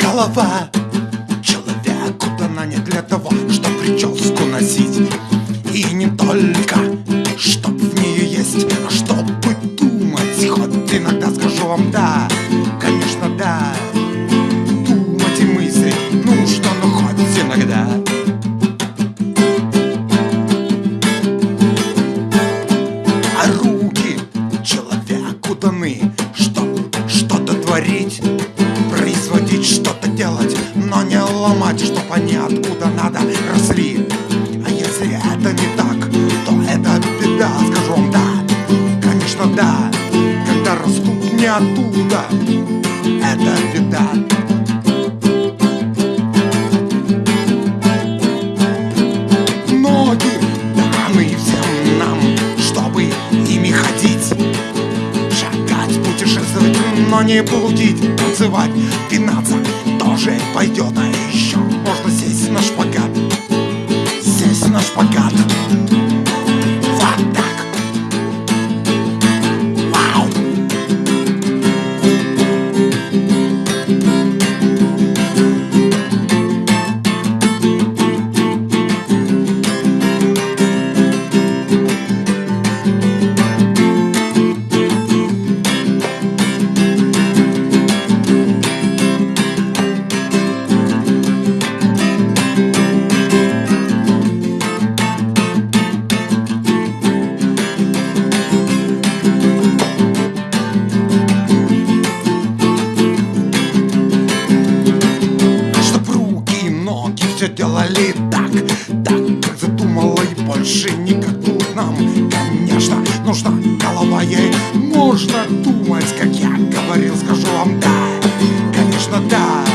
Голова человеку дана не для того, чтобы прическу носить. И не только, чтоб в нее есть, а чтобы думать Хоть иногда скажу вам да, но не ломать Чтоб они откуда надо росли. А если это не так, то это беда Скажу вам да, конечно да Когда растут не оттуда, это беда Ноги даны всем нам, чтобы ими ходить. Шагать, путешествовать, но не блудить Танцевать, пинаться тоже пойдет А еще можно делали так? Так, как задумала и больше никак тут нам. Конечно, нужна голова ей Можно думать, как я говорил, скажу вам да Конечно, да